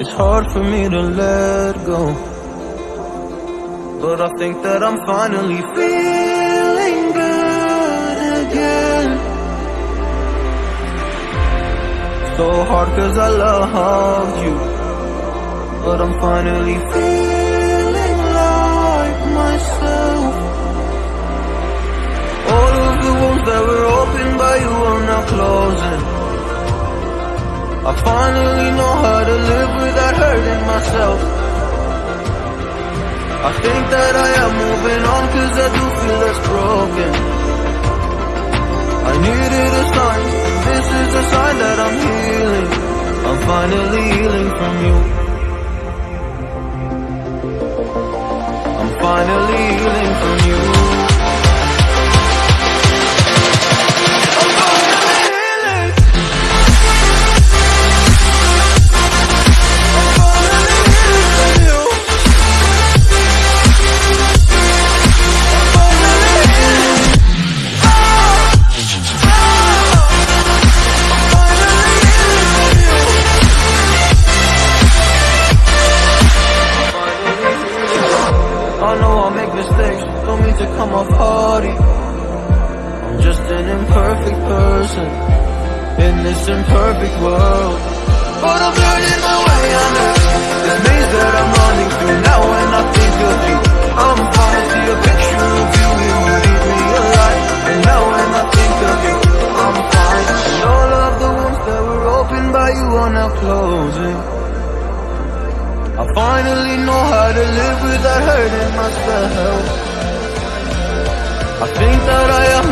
It's hard for me to let go. But I think that I'm finally feeling good again. So hard cause I loved you. But I'm finally feeling like myself. All of the wounds that were opened by you are now closing. I finally know how to live without hurting myself. I think that I am moving on cause I do feel less broken. I needed a sign, this is a sign that I'm healing. I'm finally healing from you. Know I make mistakes, don't mean to come off haughty. I'm just an imperfect person in this imperfect world. But I'm learning my way under this maze that I'm running through now. When I think of you, I'm falling to a picture of you. It would eat me alive. And now when I think of you, I'm fine. And all of the wounds that were opened by you are now closing. I finally know how without hurting myself. I think that I am